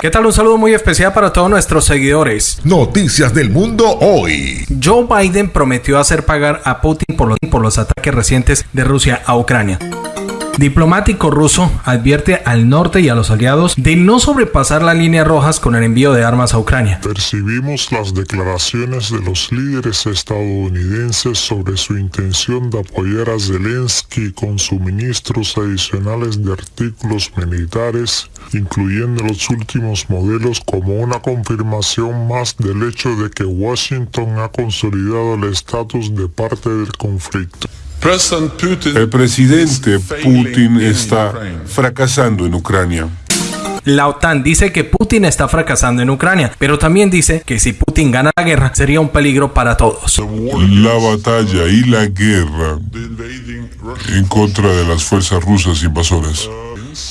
¿Qué tal? Un saludo muy especial para todos nuestros seguidores. Noticias del mundo hoy. Joe Biden prometió hacer pagar a Putin por los, por los ataques recientes de Rusia a Ucrania. Diplomático ruso advierte al norte y a los aliados de no sobrepasar las líneas rojas con el envío de armas a Ucrania. Percibimos las declaraciones de los líderes estadounidenses sobre su intención de apoyar a Zelensky con suministros adicionales de artículos militares, incluyendo los últimos modelos como una confirmación más del hecho de que Washington ha consolidado el estatus de parte del conflicto. El presidente Putin está fracasando en Ucrania. La OTAN dice que Putin está fracasando en Ucrania, pero también dice que si Putin gana la guerra sería un peligro para todos. La batalla y la guerra en contra de las fuerzas rusas invasoras.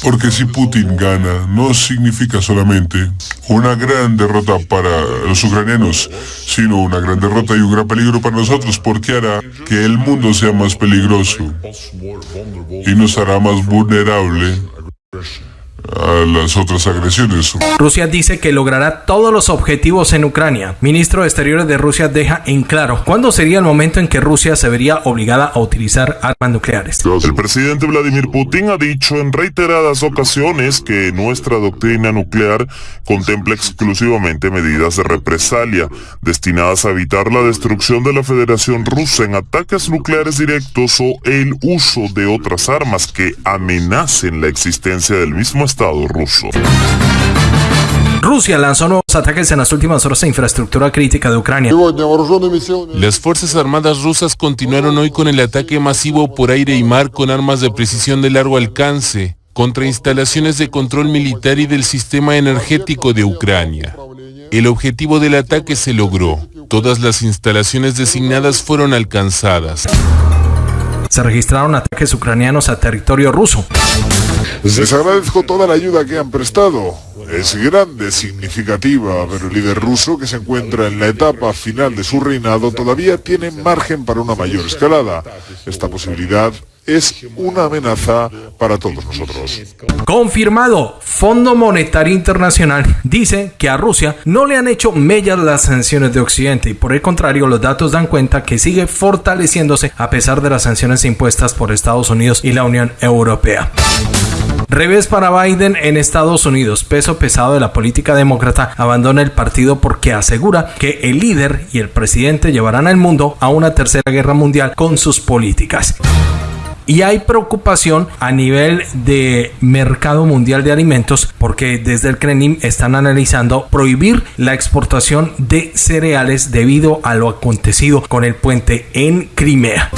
Porque si Putin gana, no significa solamente una gran derrota para los ucranianos, sino una gran derrota y un gran peligro para nosotros, porque hará que el mundo sea más peligroso y nos hará más vulnerable a las otras agresiones. Rusia dice que logrará todos los objetivos en Ucrania. Ministro de Exteriores de Rusia deja en claro cuándo sería el momento en que Rusia se vería obligada a utilizar armas nucleares. El presidente Vladimir Putin ha dicho en reiteradas ocasiones que nuestra doctrina nuclear contempla exclusivamente medidas de represalia destinadas a evitar la destrucción de la Federación Rusa en ataques nucleares directos o el uso de otras armas que amenacen la existencia del mismo Estado ruso. Rusia lanzó nuevos ataques en las últimas horas a infraestructura crítica de Ucrania. Las Fuerzas Armadas rusas continuaron hoy con el ataque masivo por aire y mar con armas de precisión de largo alcance contra instalaciones de control militar y del sistema energético de Ucrania. El objetivo del ataque se logró. Todas las instalaciones designadas fueron alcanzadas. Se registraron ataques ucranianos a territorio ruso. Les agradezco toda la ayuda que han prestado. Es grande, significativa, pero el líder ruso, que se encuentra en la etapa final de su reinado, todavía tiene margen para una mayor escalada. Esta posibilidad es una amenaza para todos nosotros. Confirmado, Fondo Monetario Internacional dice que a Rusia no le han hecho mellas las sanciones de Occidente y por el contrario los datos dan cuenta que sigue fortaleciéndose a pesar de las sanciones impuestas por Estados Unidos y la Unión Europea. Revés para Biden en Estados Unidos. Peso pesado de la política demócrata abandona el partido porque asegura que el líder y el presidente llevarán al mundo a una tercera guerra mundial con sus políticas. Y hay preocupación a nivel de mercado mundial de alimentos porque desde el Kremlin están analizando prohibir la exportación de cereales debido a lo acontecido con el puente en Crimea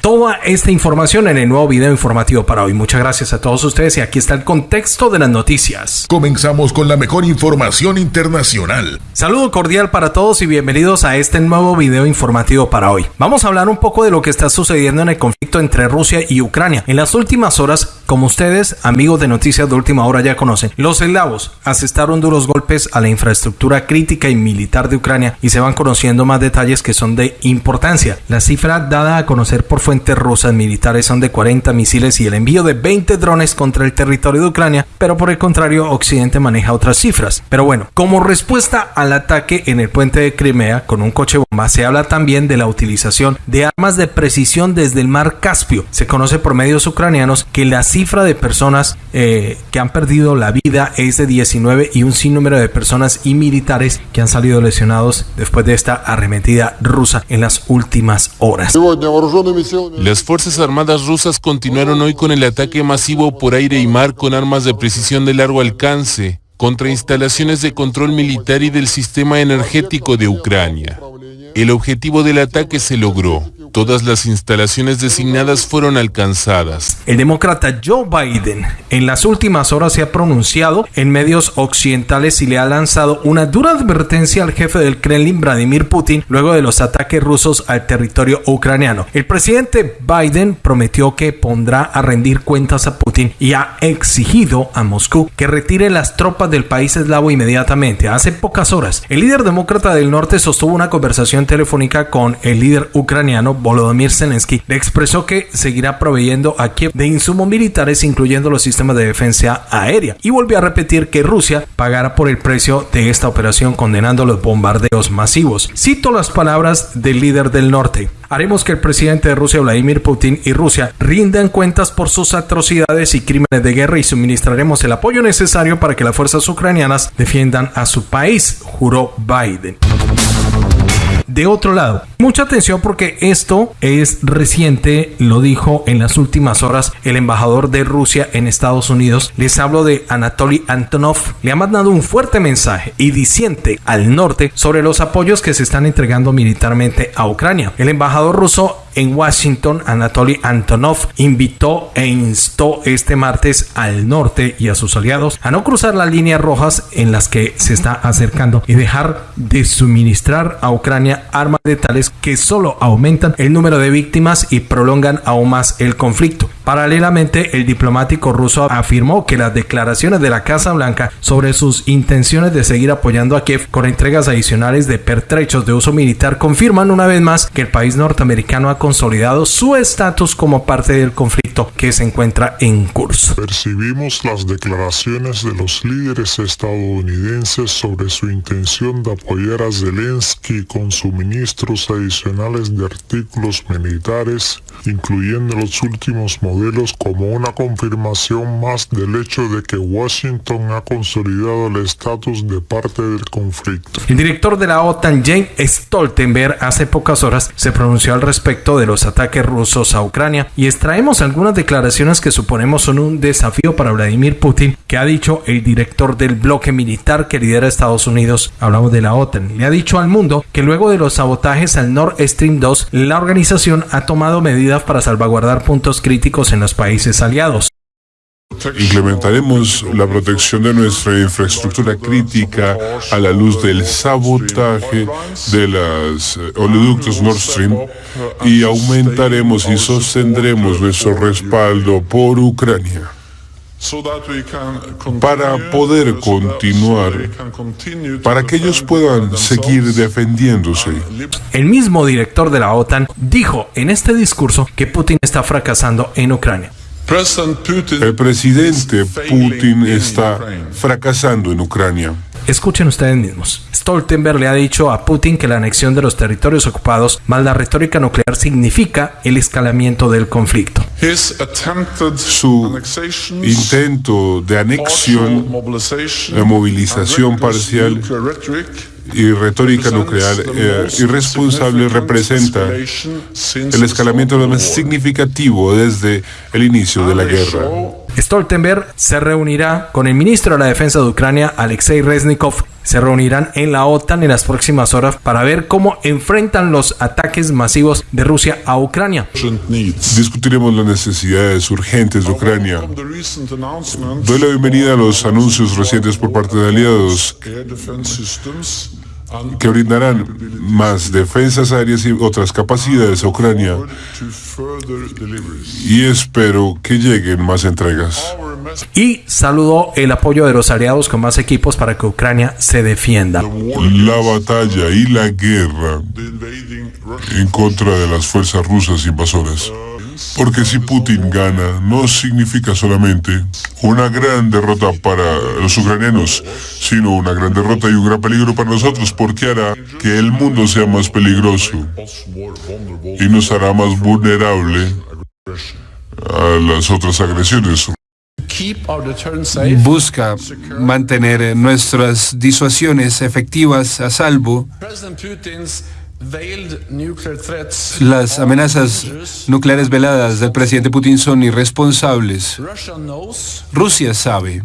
toda esta información en el nuevo video informativo para hoy. Muchas gracias a todos ustedes y aquí está el contexto de las noticias. Comenzamos con la mejor información internacional. Saludo cordial para todos y bienvenidos a este nuevo video informativo para hoy. Vamos a hablar un poco de lo que está sucediendo en el conflicto entre Rusia y Ucrania. En las últimas horas, como ustedes, amigos de noticias de última hora ya conocen, los eslavos asestaron duros golpes a la infraestructura crítica y militar de Ucrania y se van conociendo más detalles que son de importancia. La cifra dada a conocer por fuentes rusas militares son de 40 misiles y el envío de 20 drones contra el territorio de Ucrania, pero por el contrario Occidente maneja otras cifras. Pero bueno, como respuesta al ataque en el puente de Crimea con un coche bomba, se habla también de la utilización de armas de precisión desde el mar Caspio. Se conoce por medios ucranianos que la cifra de personas eh, que han perdido la vida es de 19 y un sinnúmero de personas y militares que han salido lesionados después de esta arremetida rusa en las últimas horas. Las Fuerzas Armadas rusas continuaron hoy con el ataque masivo por aire y mar con armas de precisión de largo alcance contra instalaciones de control militar y del sistema energético de Ucrania. El objetivo del ataque se logró. Todas las instalaciones designadas fueron alcanzadas. El demócrata Joe Biden en las últimas horas se ha pronunciado en medios occidentales y le ha lanzado una dura advertencia al jefe del Kremlin, Vladimir Putin, luego de los ataques rusos al territorio ucraniano. El presidente Biden prometió que pondrá a rendir cuentas a Putin y ha exigido a Moscú que retire las tropas del país eslavo inmediatamente. Hace pocas horas, el líder demócrata del norte sostuvo una conversación telefónica con el líder ucraniano Volodymyr Zelensky le expresó que seguirá proveyendo a Kiev de insumos militares incluyendo los sistemas de defensa aérea y volvió a repetir que Rusia pagará por el precio de esta operación condenando los bombardeos masivos. Cito las palabras del líder del norte. Haremos que el presidente de Rusia, Vladimir Putin, y Rusia rindan cuentas por sus atrocidades y crímenes de guerra y suministraremos el apoyo necesario para que las fuerzas ucranianas defiendan a su país, juró Biden. De otro lado, mucha atención porque esto es reciente, lo dijo en las últimas horas el embajador de Rusia en Estados Unidos. Les hablo de Anatoly Antonov. Le ha mandado un fuerte mensaje y diciente al norte sobre los apoyos que se están entregando militarmente a Ucrania. El embajador ruso en Washington, Anatoly Antonov invitó e instó este martes al norte y a sus aliados a no cruzar las líneas rojas en las que se está acercando y dejar de suministrar a Ucrania armas letales que solo aumentan el número de víctimas y prolongan aún más el conflicto. Paralelamente, el diplomático ruso afirmó que las declaraciones de la Casa Blanca sobre sus intenciones de seguir apoyando a Kiev con entregas adicionales de pertrechos de uso militar confirman una vez más que el país norteamericano ha consolidado su estatus como parte del conflicto que se encuentra en curso. Percibimos las declaraciones de los líderes estadounidenses sobre su intención de apoyar a Zelensky con suministros adicionales de artículos militares, incluyendo los últimos modelos como una confirmación más del hecho de que Washington ha consolidado el estatus de parte del conflicto. El director de la OTAN, Jane Stoltenberg, hace pocas horas se pronunció al respecto de los ataques rusos a Ucrania y extraemos algunas declaraciones que suponemos son un desafío para Vladimir Putin, que ha dicho el director del bloque militar que lidera Estados Unidos, hablamos de la OTAN, le ha dicho al mundo que luego de los sabotajes al Nord Stream 2, la organización ha tomado medidas para salvaguardar puntos críticos en los países aliados. Implementaremos la protección de nuestra infraestructura crítica a la luz del sabotaje de los eh, oleoductos Nord Stream y aumentaremos y sostendremos nuestro respaldo por Ucrania para poder continuar, para que ellos puedan seguir defendiéndose. El mismo director de la OTAN dijo en este discurso que Putin está fracasando en Ucrania. El presidente Putin está fracasando en Ucrania. Escuchen ustedes mismos. Stoltenberg le ha dicho a Putin que la anexión de los territorios ocupados más la retórica nuclear significa el escalamiento del conflicto. Su intento de anexión, de movilización parcial y retórica nuclear eh, irresponsable representa el escalamiento más significativo desde el inicio de la guerra. Stoltenberg se reunirá con el ministro de la Defensa de Ucrania, Alexei Reznikov. Se reunirán en la OTAN en las próximas horas para ver cómo enfrentan los ataques masivos de Rusia a Ucrania. Discutiremos las necesidades urgentes de Ucrania. Doy la bienvenida a los anuncios recientes por parte de aliados que brindarán más defensas aéreas y otras capacidades a Ucrania. Y espero que lleguen más entregas. Y saludó el apoyo de los aliados con más equipos para que Ucrania se defienda. La batalla y la guerra en contra de las fuerzas rusas invasoras porque si Putin gana, no significa solamente una gran derrota para los ucranianos, sino una gran derrota y un gran peligro para nosotros, porque hará que el mundo sea más peligroso y nos hará más vulnerable a las otras agresiones. Busca mantener nuestras disuasiones efectivas a salvo las amenazas nucleares veladas del presidente Putin son irresponsables. Rusia sabe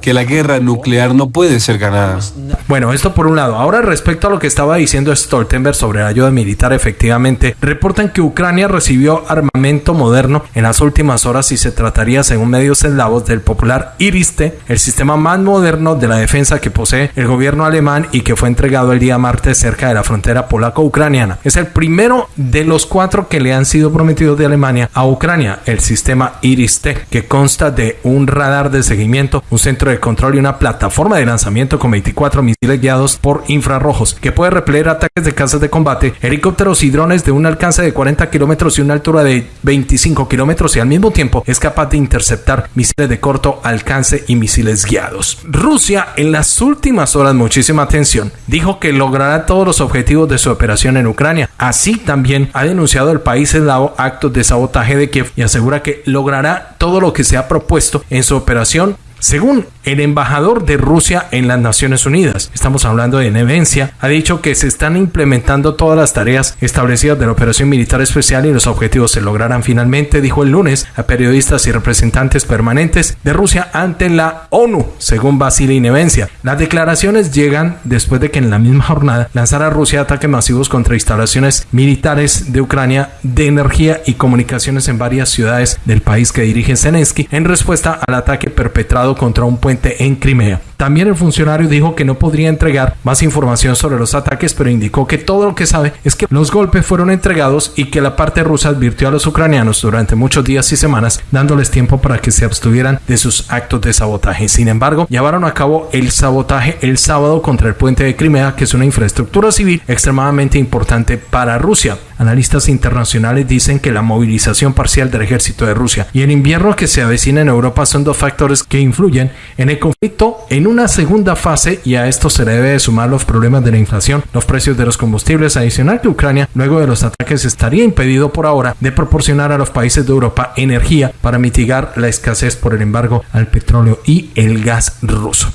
que la guerra nuclear no puede ser ganada. Bueno, esto por un lado. Ahora respecto a lo que estaba diciendo Stoltenberg sobre la ayuda militar, efectivamente, reportan que Ucrania recibió armamento moderno en las últimas horas y se trataría, según medios eslavos, del popular Iriste, el sistema más moderno de la defensa que posee el gobierno alemán y que fue entregado el día martes cerca de la frontera polaco-ucraniana. Es el primero de los cuatro que le han sido prometidos de Alemania a Ucrania, el sistema Iris-T, que consta de un radar de seguimiento, un centro de control y una plataforma de lanzamiento con 24 misiles guiados por infrarrojos, que puede repeler ataques de casas de combate, helicópteros y drones de un alcance de 40 kilómetros y una altura de 25 kilómetros y al mismo tiempo es capaz de interceptar misiles de corto alcance y misiles guiados. Rusia en las últimas horas, muchísima atención, dijo que logrará todos los objetivos de su operación en Ucrania. Así también ha denunciado el país eslavo actos de sabotaje de Kiev y asegura que logrará todo lo que se ha propuesto en su operación según el embajador de Rusia en las Naciones Unidas, estamos hablando de Nevencia, ha dicho que se están implementando todas las tareas establecidas de la operación militar especial y los objetivos se lograrán finalmente, dijo el lunes a periodistas y representantes permanentes de Rusia ante la ONU, según Vasily Nevencia. Las declaraciones llegan después de que en la misma jornada lanzara Rusia ataques masivos contra instalaciones militares de Ucrania de energía y comunicaciones en varias ciudades del país que dirige Zelensky en respuesta al ataque perpetrado contra un puente en Crimea. También el funcionario dijo que no podría entregar más información sobre los ataques, pero indicó que todo lo que sabe es que los golpes fueron entregados y que la parte rusa advirtió a los ucranianos durante muchos días y semanas, dándoles tiempo para que se abstuvieran de sus actos de sabotaje. Sin embargo, llevaron a cabo el sabotaje el sábado contra el puente de Crimea, que es una infraestructura civil extremadamente importante para Rusia. Analistas internacionales dicen que la movilización parcial del ejército de Rusia y el invierno que se avecina en Europa son dos factores que influyen en el conflicto en una segunda fase y a esto se le debe sumar los problemas de la inflación, los precios de los combustibles adicional que Ucrania luego de los ataques estaría impedido por ahora de proporcionar a los países de Europa energía para mitigar la escasez por el embargo al petróleo y el gas ruso.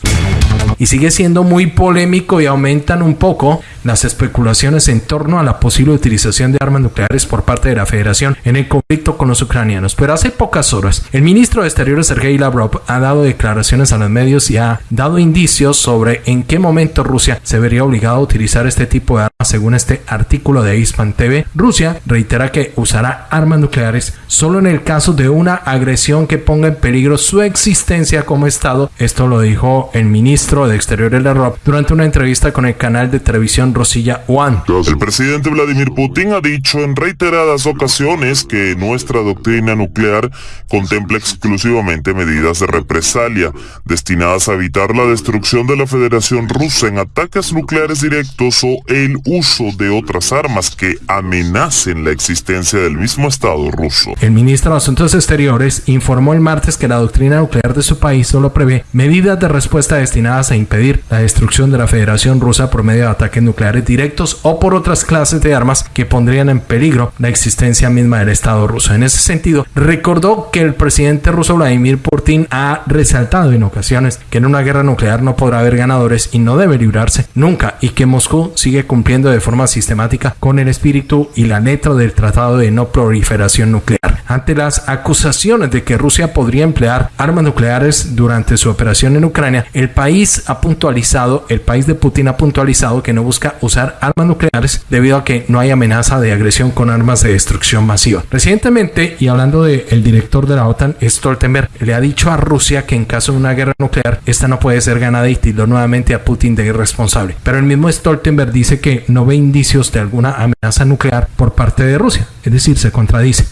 Y sigue siendo muy polémico y aumentan un poco las especulaciones en torno a la posible utilización de armas nucleares por parte de la Federación en el conflicto con los ucranianos. Pero hace pocas horas, el ministro de Exteriores Sergei Lavrov ha dado declaraciones a los medios y ha dado indicios sobre en qué momento Rusia se vería obligada a utilizar este tipo de armas según este artículo de Ispan TV. Rusia reitera que usará armas nucleares solo en el caso de una agresión que ponga en peligro su existencia como Estado. Esto lo dijo el ministro de Exteriores Lavrov durante una entrevista con el canal de televisión Rosilla One. El presidente Vladimir Putin ha dicho en reiteradas ocasiones que nuestra doctrina nuclear contempla exclusivamente medidas de represalia destinadas a evitar la destrucción de la Federación Rusa en ataques nucleares directos o el uso de otras armas que amenacen la existencia del mismo Estado ruso. El ministro de Asuntos Exteriores informó el martes que la doctrina nuclear de su país solo prevé medidas de respuesta destinadas a impedir la destrucción de la Federación Rusa por medio de ataques nucleares directos o por otras clases de armas que pondrían en peligro la existencia misma del Estado ruso. En ese sentido, recordó que el presidente ruso Vladimir Putin ha resaltado en ocasiones que en una guerra nuclear no podrá haber ganadores y no debe librarse nunca y que Moscú sigue cumpliendo de forma sistemática con el espíritu y la letra del Tratado de No Proliferación Nuclear. Ante las acusaciones de que Rusia podría emplear armas nucleares durante su operación en Ucrania, el país ha puntualizado, el país de Putin ha puntualizado que no busca usar armas nucleares debido a que no hay amenaza de agresión con armas de destrucción masiva. Recientemente, y hablando del director de la OTAN, Stoltenberg, le ha dicho a Rusia que en caso de una guerra nuclear, esta no puede ser ganada y tildó nuevamente a Putin de irresponsable. Pero el mismo Stoltenberg dice que no ve indicios de alguna amenaza nuclear por parte de Rusia, es decir, se contradice.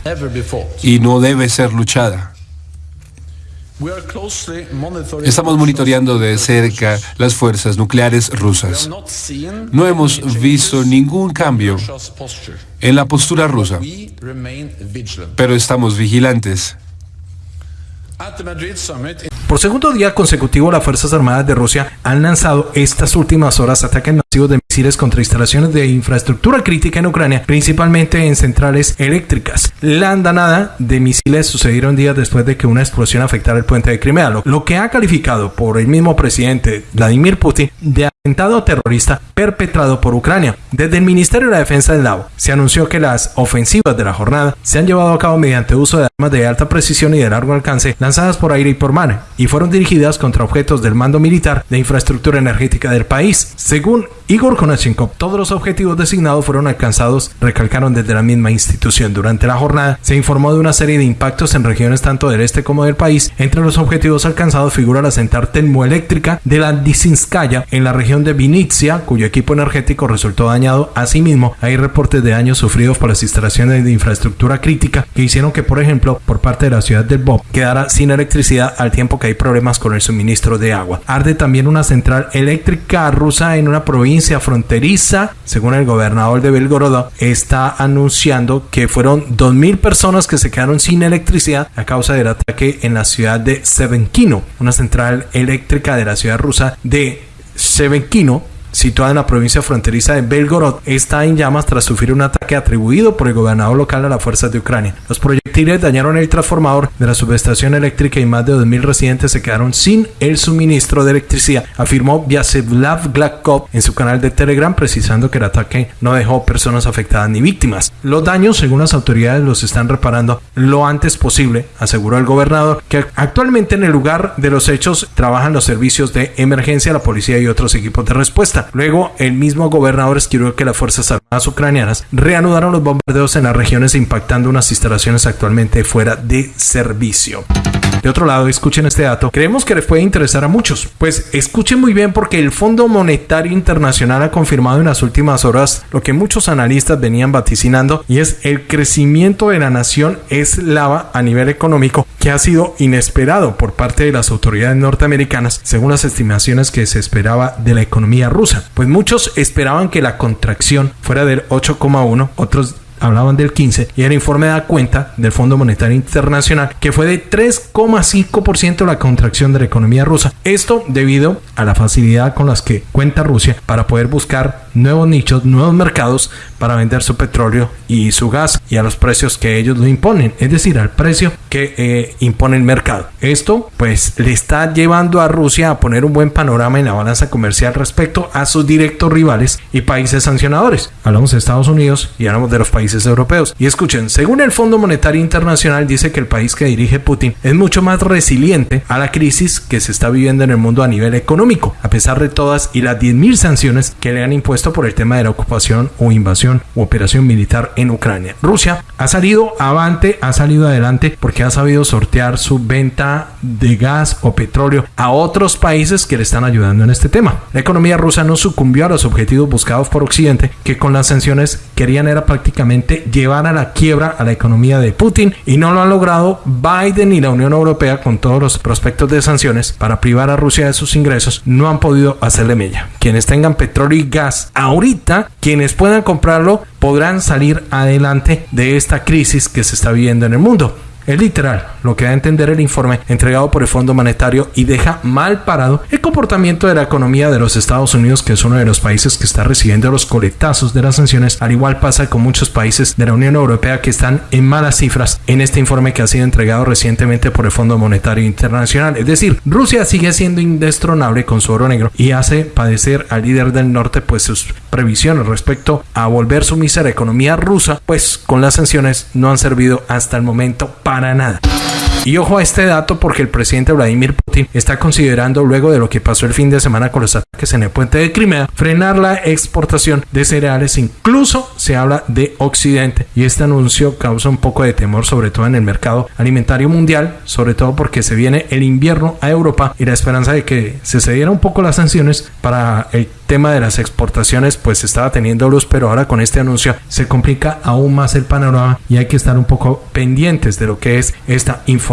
Y no debe ser luchada. Estamos monitoreando de cerca las fuerzas nucleares rusas. No hemos visto ningún cambio en la postura rusa, pero estamos vigilantes. Por segundo día consecutivo, las Fuerzas Armadas de Rusia han lanzado estas últimas horas ataques masivos de misiles contra instalaciones de infraestructura crítica en Ucrania, principalmente en centrales eléctricas. La andanada de misiles sucedieron días después de que una explosión afectara el puente de Crimea, lo, que ha calificado por el mismo presidente Vladimir Putin de atentado terrorista perpetrado por Ucrania. Desde el Ministerio de la Defensa del Lavo se anunció que las ofensivas de la jornada se han llevado a cabo mediante uso de armas de alta precisión y de largo alcance lanzadas por aire y por mar y fueron dirigidas contra objetos del mando militar de infraestructura energética del país. Según Igor Konashenkov, todos los objetivos designados fueron alcanzados, recalcaron desde la misma institución. Durante la jornada se informó de una serie de impactos en regiones tanto del este como del país. Entre los objetivos alcanzados figura la central termoeléctrica de la Disinskaya en la región de Vinitsia, cuyo equipo energético resultó dañado. Asimismo, hay reportes de daños sufridos por las instalaciones de infraestructura crítica que hicieron que, por ejemplo, por parte de la ciudad del Bob quedara sin electricidad al tiempo que hay problemas con el suministro de agua. Arde también una central eléctrica rusa en una provincia fronteriza, según el gobernador de Belgorod, está anunciando que fueron 2.000 personas que se quedaron sin electricidad a causa del ataque en la ciudad de Sevenkino, una central eléctrica de la ciudad rusa de Sevenkino situada en la provincia fronteriza de Belgorod, está en llamas tras sufrir un ataque atribuido por el gobernador local a las fuerzas de Ucrania. Los proyectiles dañaron el transformador de la subestación eléctrica y más de 2.000 residentes se quedaron sin el suministro de electricidad, afirmó Vyacheslav Glakov en su canal de Telegram, precisando que el ataque no dejó personas afectadas ni víctimas. Los daños, según las autoridades, los están reparando lo antes posible, aseguró el gobernador, que actualmente en el lugar de los hechos trabajan los servicios de emergencia, la policía y otros equipos de respuesta. Luego, el mismo gobernador escribió que las Fuerzas Armadas ucranianas reanudaron los bombardeos en las regiones impactando unas instalaciones actualmente fuera de servicio. De otro lado, escuchen este dato. Creemos que les puede interesar a muchos. Pues escuchen muy bien porque el Fondo Monetario Internacional ha confirmado en las últimas horas lo que muchos analistas venían vaticinando y es el crecimiento de la nación eslava a nivel económico que ha sido inesperado por parte de las autoridades norteamericanas según las estimaciones que se esperaba de la economía rusa. Pues muchos esperaban que la contracción fuera del 8,1, otros hablaban del 15 y el informe da cuenta del Fondo Monetario Internacional que fue de 3,5% la contracción de la economía rusa. Esto debido a la facilidad con las que cuenta Rusia para poder buscar nuevos nichos, nuevos mercados para vender su petróleo y su gas y a los precios que ellos lo imponen, es decir, al precio que eh, impone el mercado. Esto pues le está llevando a Rusia a poner un buen panorama en la balanza comercial respecto a sus directos rivales y países sancionadores. Hablamos de Estados Unidos y hablamos de los países europeos. Y escuchen, según el Fondo Monetario Internacional dice que el país que dirige Putin es mucho más resiliente a la crisis que se está viviendo en el mundo a nivel económico, a pesar de todas y las 10.000 sanciones que le han impuesto por el tema de la ocupación o invasión u operación militar en Ucrania. Rusia ha salido avante, ha salido adelante porque ha sabido sortear su venta de gas o petróleo a otros países que le están ayudando en este tema. La economía rusa no sucumbió a los objetivos buscados por Occidente, que con las sanciones querían era prácticamente llevar a la quiebra a la economía de Putin y no lo han logrado Biden y la Unión Europea con todos los prospectos de sanciones para privar a Rusia de sus ingresos no han podido hacerle mella. Quienes tengan petróleo y gas ahorita, quienes puedan comprarlo, podrán salir adelante de esta crisis que se está viviendo en el mundo. Es literal lo que da a entender el informe entregado por el Fondo Monetario y deja mal parado el comportamiento de la economía de los Estados Unidos, que es uno de los países que está recibiendo los coletazos de las sanciones. Al igual pasa con muchos países de la Unión Europea que están en malas cifras en este informe que ha sido entregado recientemente por el Fondo Monetario Internacional. Es decir, Rusia sigue siendo indestronable con su oro negro y hace padecer al líder del norte pues sus previsiones respecto a volver sumisa a la economía rusa, pues con las sanciones no han servido hasta el momento para para nada. Y ojo a este dato porque el presidente Vladimir Putin está considerando, luego de lo que pasó el fin de semana con los ataques en el puente de Crimea, frenar la exportación de cereales. Incluso se habla de Occidente. Y este anuncio causa un poco de temor, sobre todo en el mercado alimentario mundial, sobre todo porque se viene el invierno a Europa y la esperanza de que se cedieran un poco las sanciones para el tema de las exportaciones pues estaba teniendo luz, pero ahora con este anuncio se complica aún más el panorama y hay que estar un poco pendientes de lo que es esta información.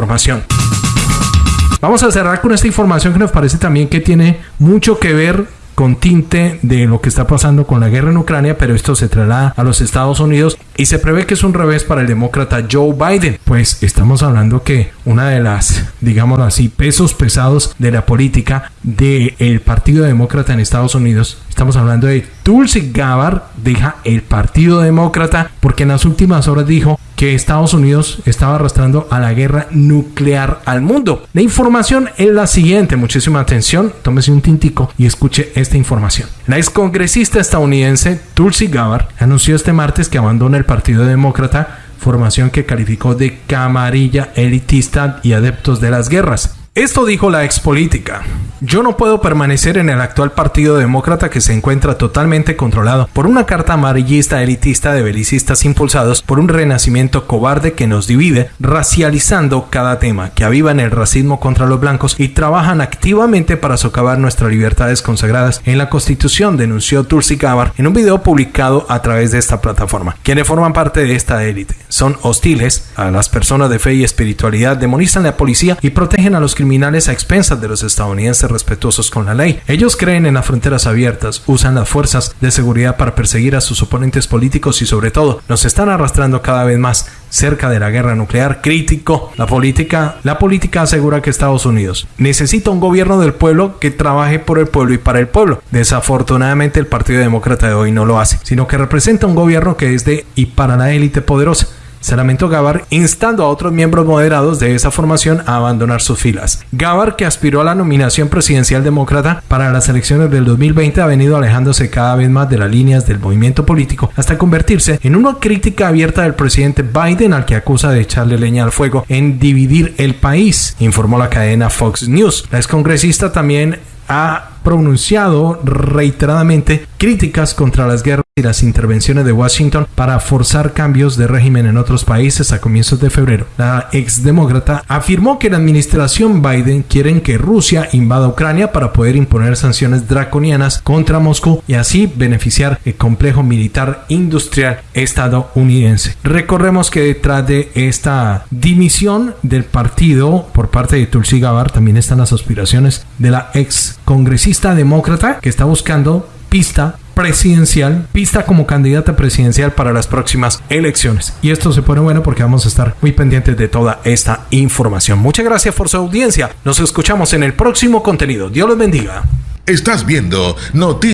Vamos a cerrar con esta información que nos parece también que tiene mucho que ver con tinte de lo que está pasando con la guerra en Ucrania, pero esto se traslada a los Estados Unidos y se prevé que es un revés para el demócrata Joe Biden. Pues estamos hablando que una de las, digamos así, pesos pesados de la política del Partido Demócrata en Estados Unidos, estamos hablando de Tulsi Gabbard, deja el Partido Demócrata porque en las últimas horas dijo que Estados Unidos estaba arrastrando a la guerra nuclear al mundo. La información es la siguiente, muchísima atención, tómese un tintico y escuche esta información. La excongresista estadounidense Tulsi Gabbard anunció este martes que abandona el Partido Demócrata, formación que calificó de camarilla elitista y adeptos de las guerras. Esto dijo la ex política. Yo no puedo permanecer en el actual Partido Demócrata que se encuentra totalmente controlado por una carta amarillista elitista de belicistas impulsados por un renacimiento cobarde que nos divide, racializando cada tema, que avivan el racismo contra los blancos y trabajan activamente para socavar nuestras libertades consagradas en la Constitución, denunció Tulsi Gabbard en un video publicado a través de esta plataforma. Quienes forman parte de esta élite son hostiles a las personas de fe y espiritualidad, demonizan la policía y protegen a los criminales a expensas de los estadounidenses respetuosos con la ley. Ellos creen en las fronteras abiertas, usan las fuerzas de seguridad para perseguir a sus oponentes políticos y sobre todo nos están arrastrando cada vez más cerca de la guerra nuclear crítico. La política, la política asegura que Estados Unidos necesita un gobierno del pueblo que trabaje por el pueblo y para el pueblo. Desafortunadamente el Partido Demócrata de hoy no lo hace, sino que representa un gobierno que es de y para la élite poderosa se lamentó Gabar instando a otros miembros moderados de esa formación a abandonar sus filas. Gabar, que aspiró a la nominación presidencial demócrata para las elecciones del 2020, ha venido alejándose cada vez más de las líneas del movimiento político hasta convertirse en una crítica abierta del presidente Biden al que acusa de echarle leña al fuego en dividir el país, informó la cadena Fox News. La excongresista también ha pronunciado reiteradamente críticas contra las guerras y las intervenciones de Washington para forzar cambios de régimen en otros países a comienzos de febrero. La exdemócrata afirmó que la administración Biden quiere que Rusia invada Ucrania para poder imponer sanciones draconianas contra Moscú y así beneficiar el complejo militar industrial estadounidense. Recordemos que detrás de esta dimisión del partido por parte de Tulsi Gabbard también están las aspiraciones de la ex congresista demócrata que está buscando pista presidencial, pista como candidata presidencial para las próximas elecciones. Y esto se pone bueno porque vamos a estar muy pendientes de toda esta información. Muchas gracias por su audiencia. Nos escuchamos en el próximo contenido. Dios los bendiga. Estás viendo Noticias.